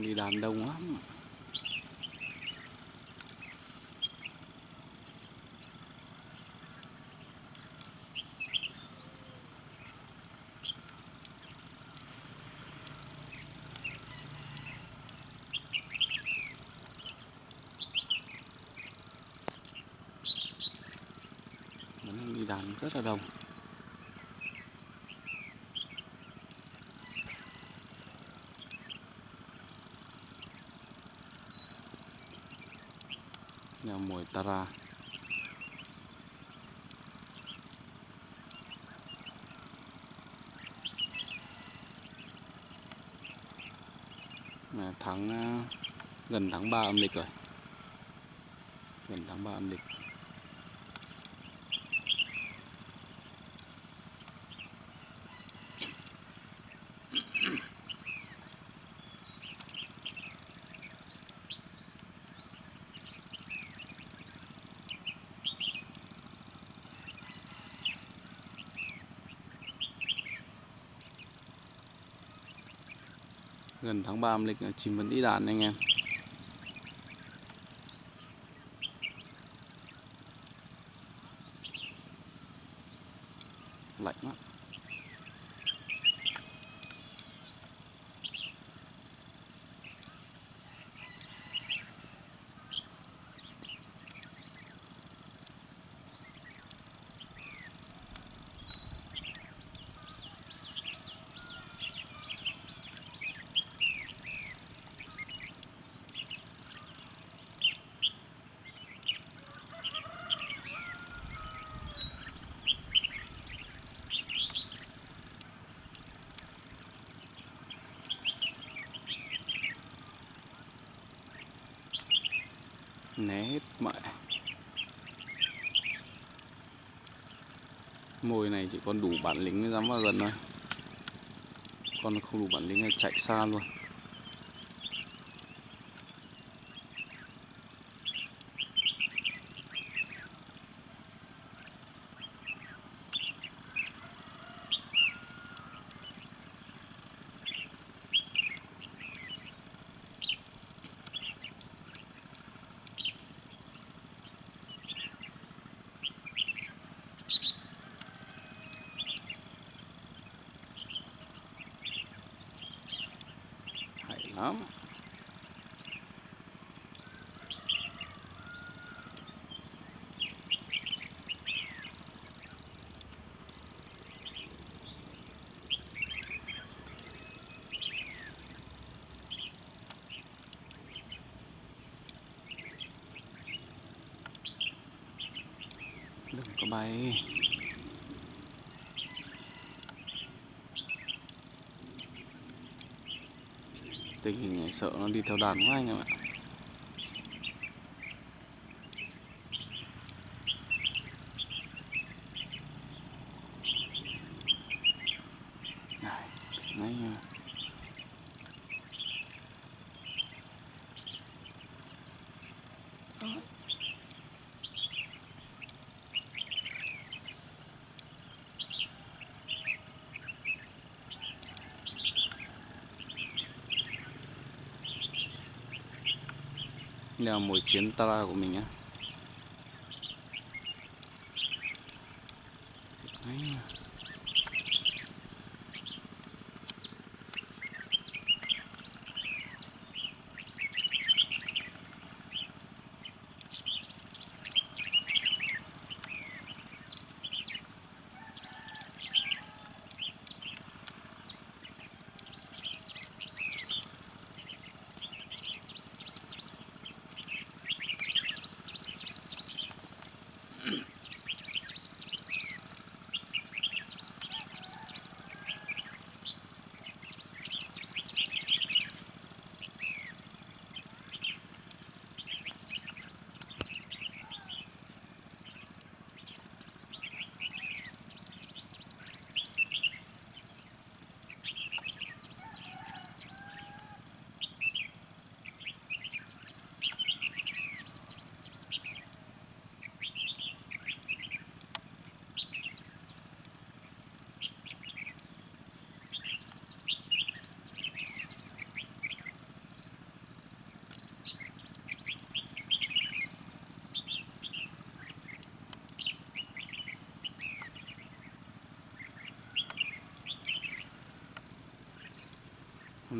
đi đàn đông lắm vẫn đang đi đàn rất là đông. Mồi mùi tara là tháng à, gần tháng 3 âm lịch rồi. Gần tháng 3 âm lịch. Gần tháng 3 âm lịch ờ, chim vẫn đi đàn anh em. Lạnh lắm. Né hết mẹ mồi này chỉ còn đủ bản lĩnh mới dám vào gần thôi. Con không đủ bản lĩnh là chạy xa luôn. Đó. Đừng có bay. Tình hình này sợ nó đi theo đàn quá anh em ạ này ngay nha Đây là mỗi chuyến Tara của mình nhé.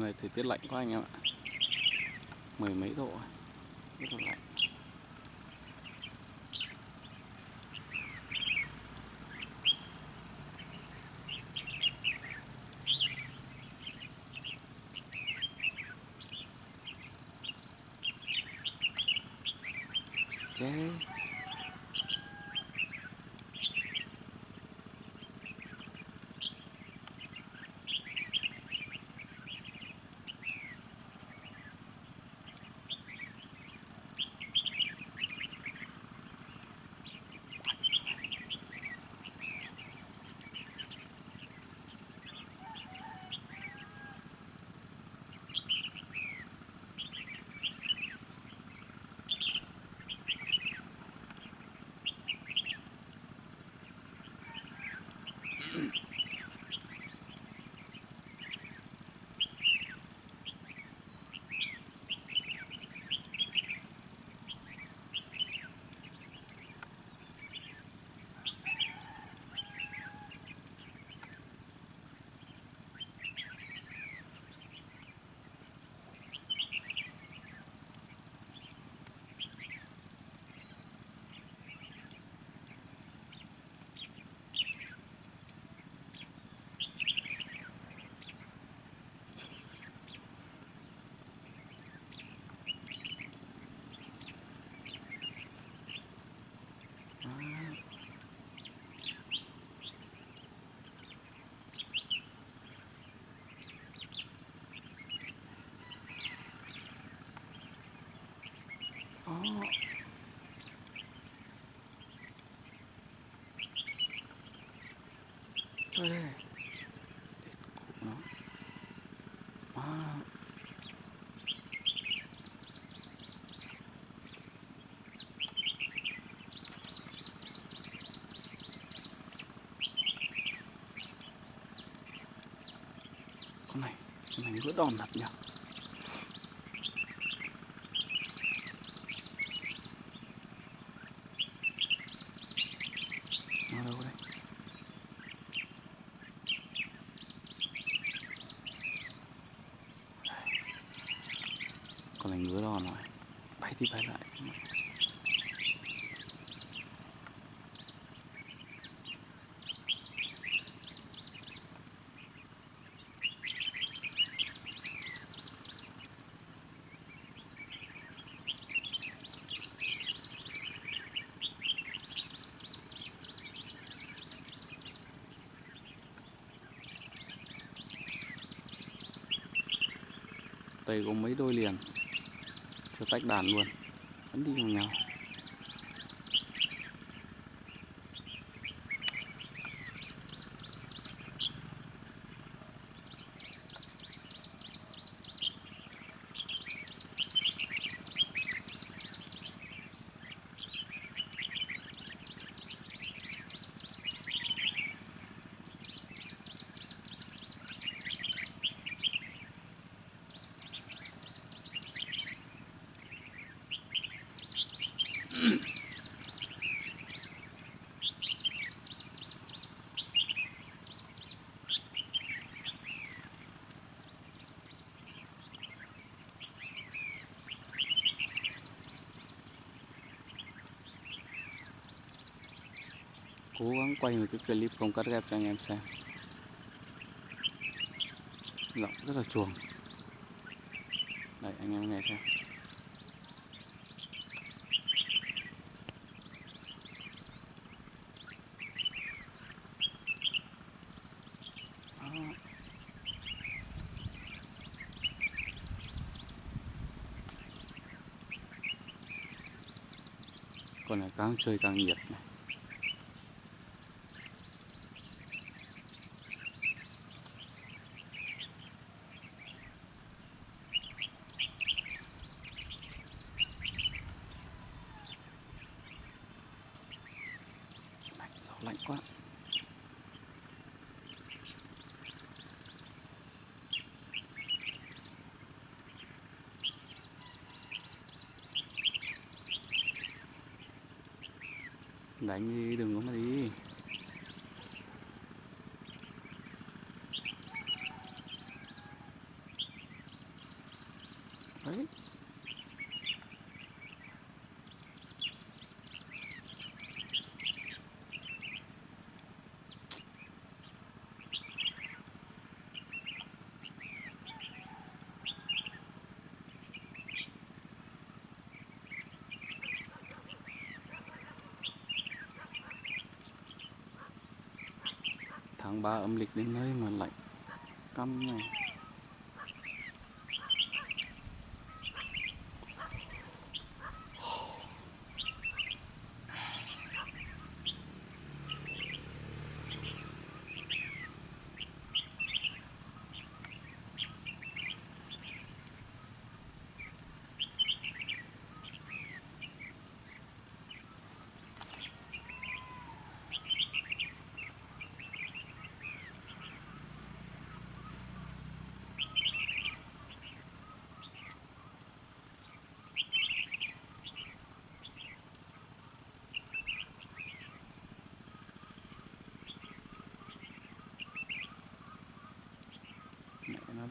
Này thời tiết lạnh quá anh em ạ. Mười mấy độ. Rất là lạnh che đi đó. Chơi đây Cụ nó à. Con này Con này vỡ đòn thật nhỉ Nó đâu đây? Con này ngứa đòn rồi Bay đi bay lại đây có mấy đôi liền Chưa tách đàn luôn Vẫn đi cùng nhau. Cố gắng quay một cái clip không cắt ghép cho anh em xem. Giọng rất là chuồng. Đây, anh em nghe xem. Con này càng chơi càng nhiệt này lạnh gió lạnh quá đánh đi đừng có mà đi đấy tháng 3 âm lịch đến nơi mà lạnh căm này.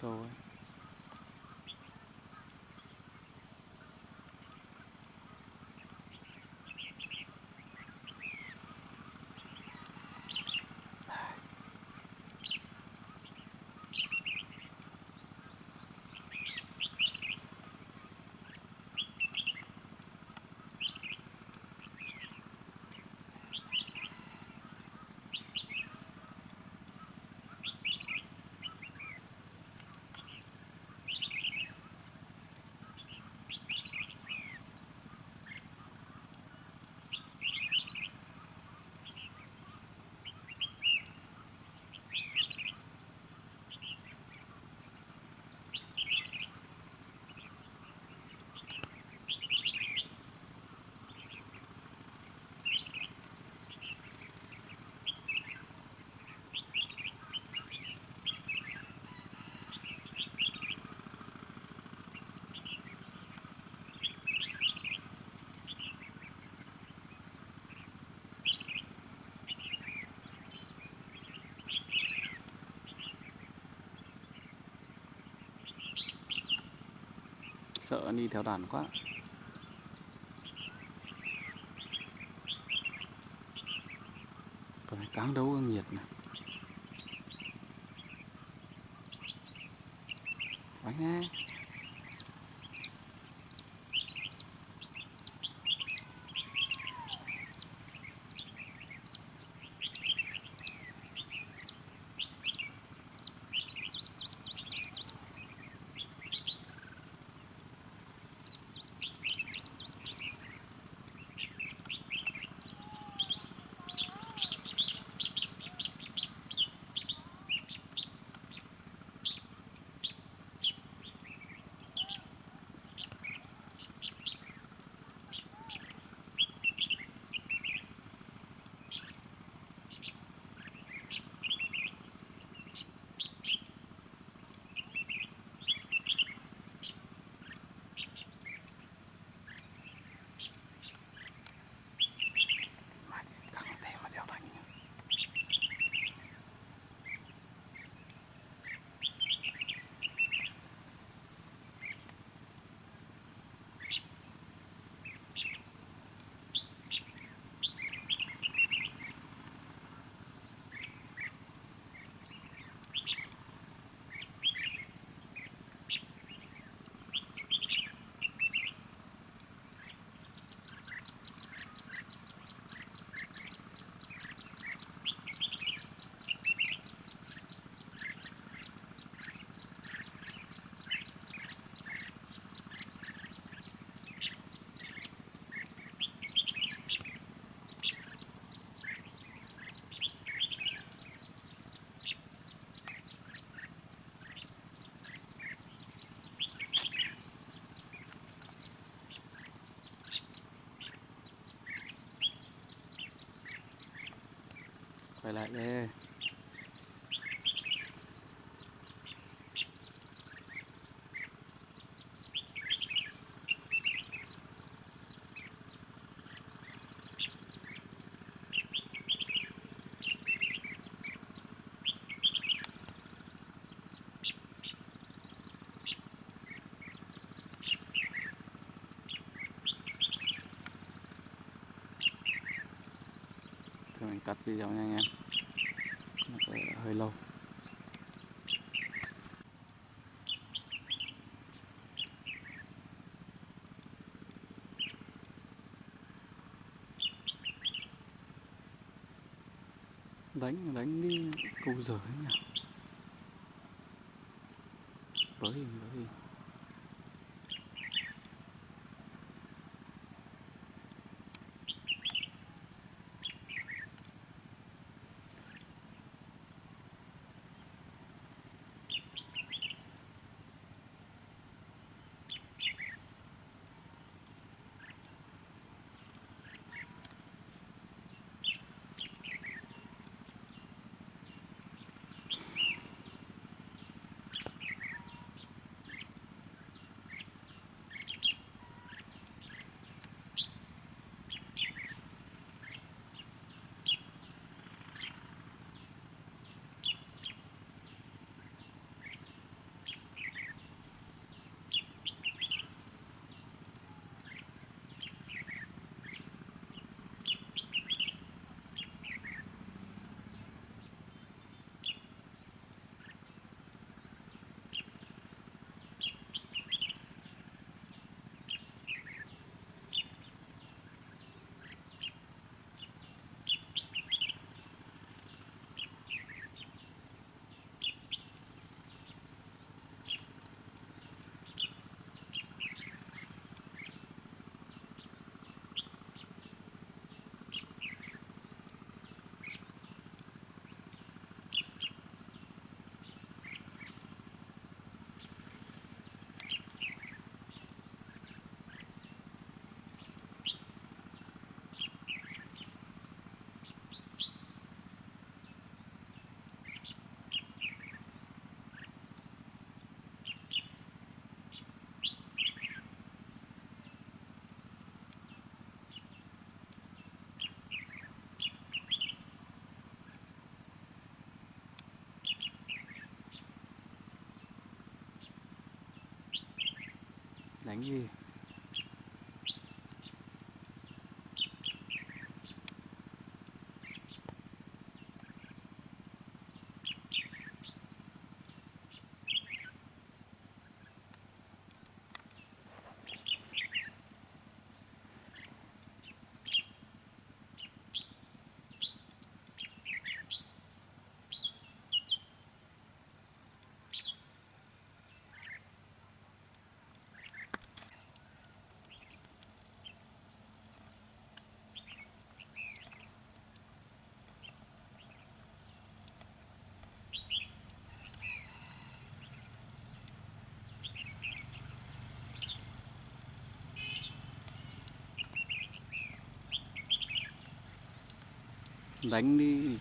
Mẹ nó sợ đi theo đàn quá. Còn phải cáng đấu ương nhiệt này bánh nghe trở lại đây cắt video nha. anh em hơi lâu. Đánh đánh đi câu giờ ấy nhỉ? Đánh gì đánh đi.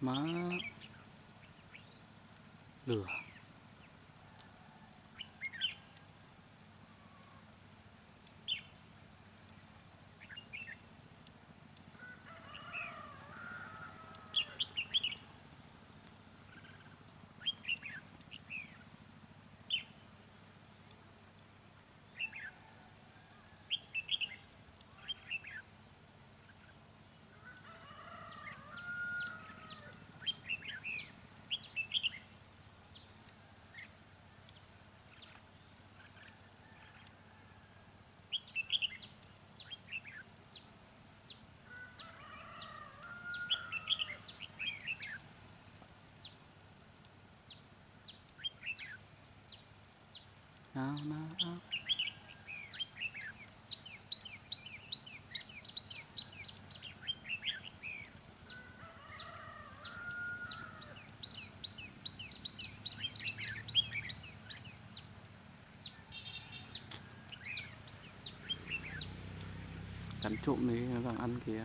Má. Lửa nào nào nào cắn trộm đấy nó đang ăn kìa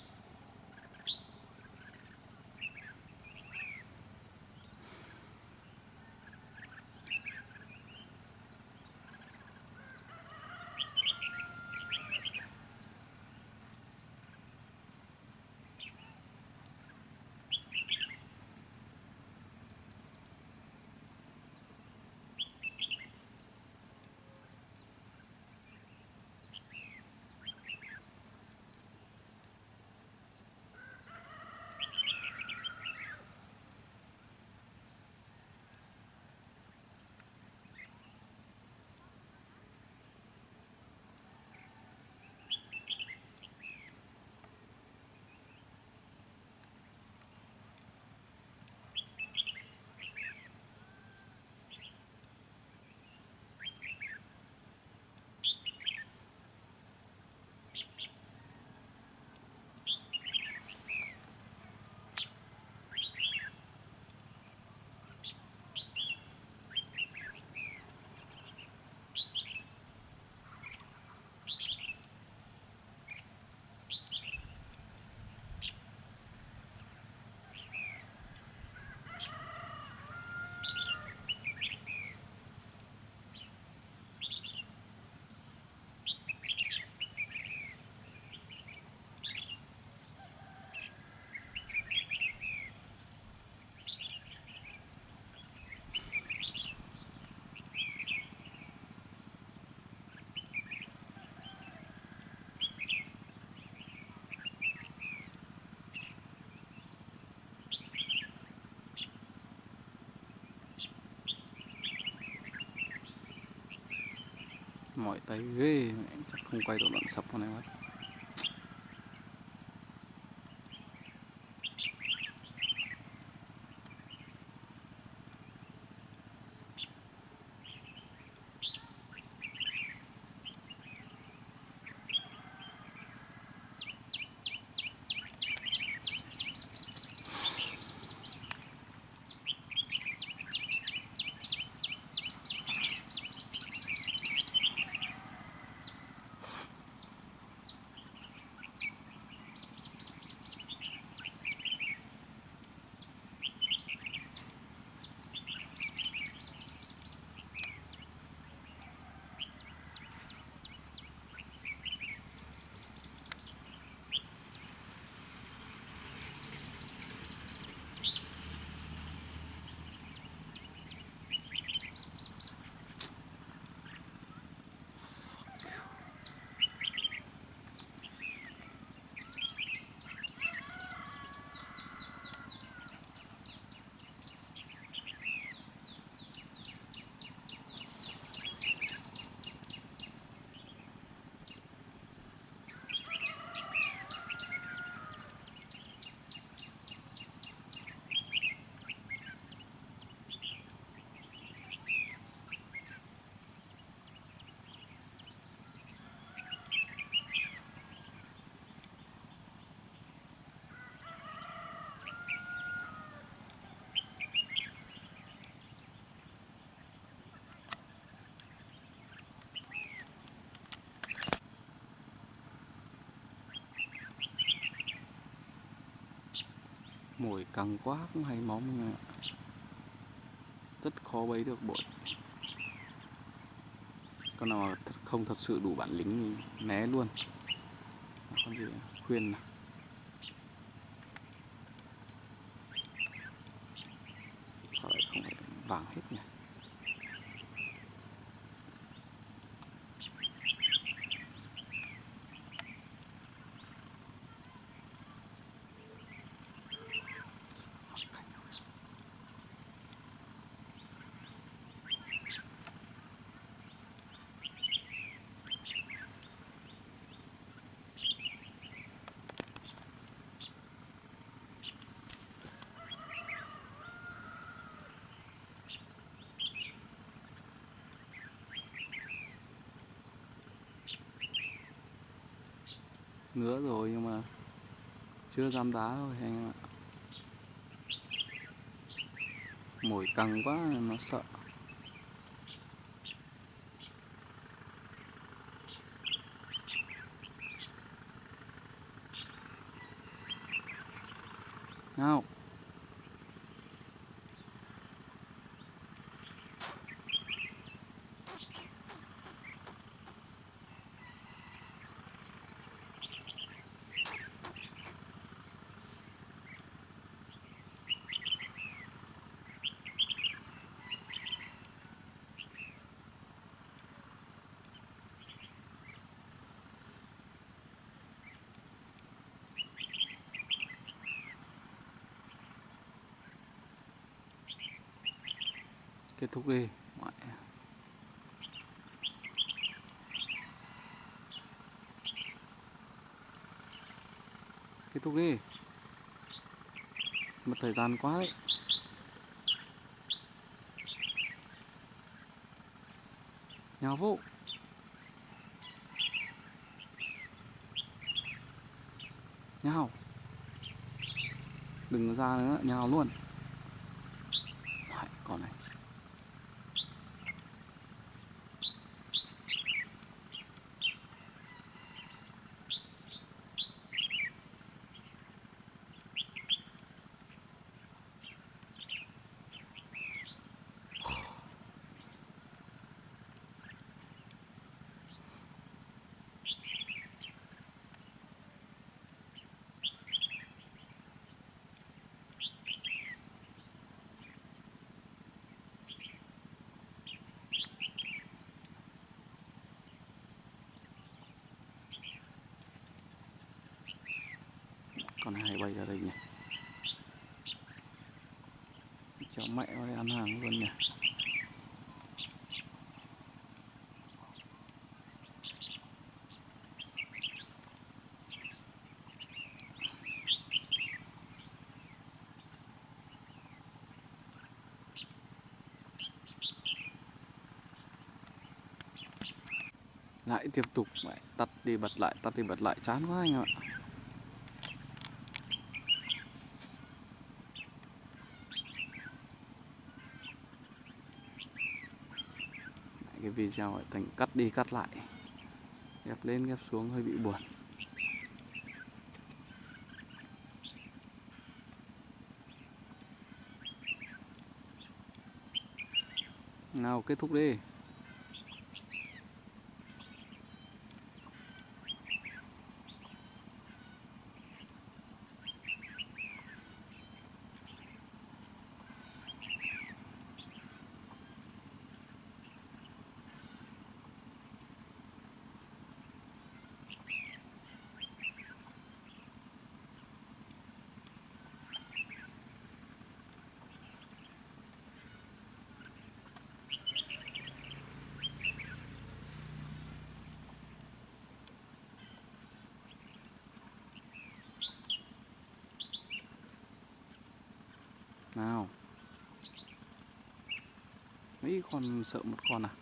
mọi tay ghê mẹ, chắc không quay được đoạn sập con này mất mồi căng quá cũng hay móng nha. Rất khó bấy được bội. Con nào mà không thật sự đủ bản lĩnh thì né luôn. Con gì à? khuyên nào. Lại không phải vàng hết nhỉ? Ngứa rồi nhưng mà chưa dám đá thôi anh em ạ. Mồi căng quá, nó sợ nào kết thúc đi. Mẹ. kết thúc đi. Mất thời gian quá đấy. Nhào vụ nhào đừng ra nữa nhào luôn. Con hai bay ra đây nhỉ? Cháu mẹ nó đây ăn hàng luôn nhỉ? Lại tiếp tục lại tắt đi bật lại, tắt đi bật lại. Chán quá anh ạ. Cái lại thành cắt đi cắt lại. Ghép lên ghép xuống hơi bị buồn. Nào, kết thúc đi. Còn con sợ một con à?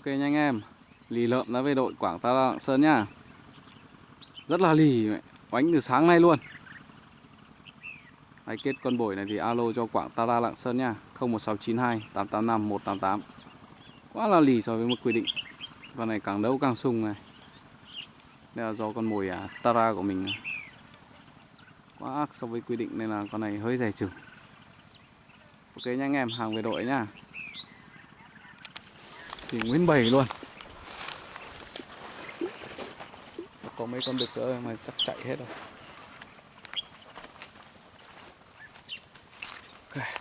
Ok nha anh em. Lì lợm đã về đội Quảng Ta Lạng Sơn nhá Rất là lì mẹ. Oánh từ sáng nay luôn. Ai kết con bổi này thì alo cho Quảng Ta Lạng Sơn nha. 01692 885 188 Quá là lì so với mức quy định. Con này càng đấu càng sung này. Đây là do con mồi à, Tara của mình. Quá ác so với quy định nên là con này hơi rẻ chừng. Ok nha anh em, hàng về đội nhá thì nguyên bầy luôn. Có mấy con đực nữa mà chắc chạy hết rồi. Okay.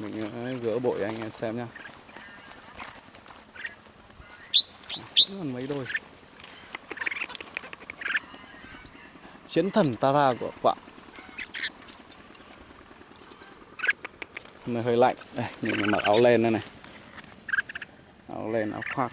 Mình ờ, gỡ bội anh em xem nhá. À, Vẫn còn mấy đôi. Chiến thần Tara của quạ Hôm nay hơi lạnh. Đây, mình mặc áo len đây này. Áo len, áo khoác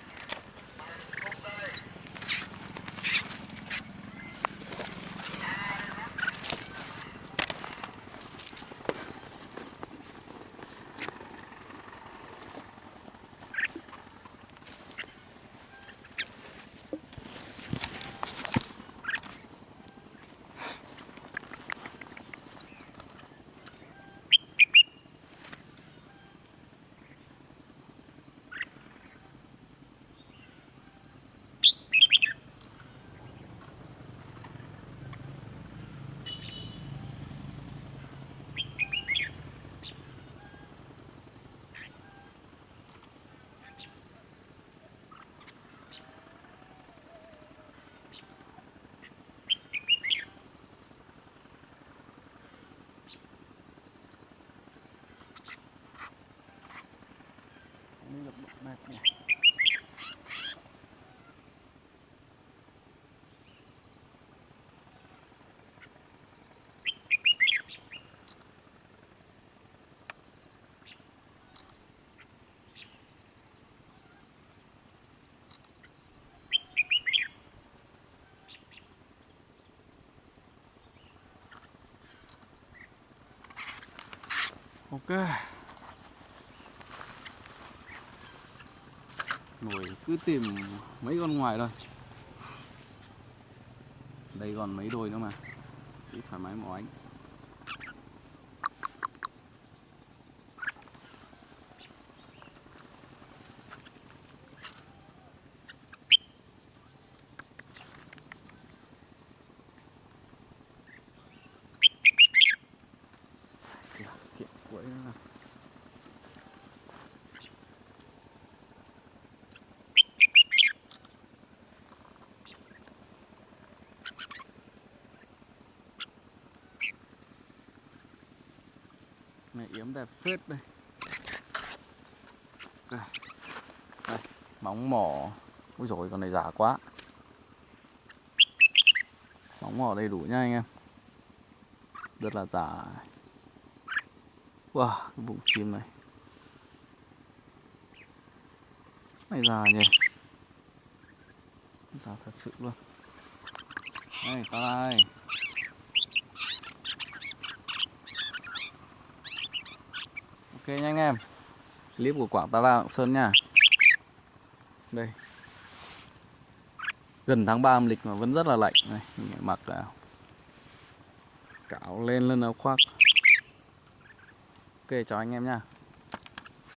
Đi được mệt nhỉ Ok. Nổi cứ tìm mấy con ngoài thôi. Đây còn mấy đôi nữa mà. Cứ thoải mái mỏ ánh Kìa, kìa, quậy nữa nào này yếm đẹp phết đây. Đây, đây móng mỏ. Ui rồi con này giả quá. Móng mỏ đầy đủ nha anh em. Rất là giả wow cái bụng chim này. Này già nhỉ. Già thật sự luôn. Đây ta đây nha anh em. Clip của Quảng Ta La Lạng Sơn nha. Đây. Gần tháng 3 âm lịch mà vẫn rất là lạnh. Này mình mặc là cạo lên lên áo khoác. Ok, chào anh em nha.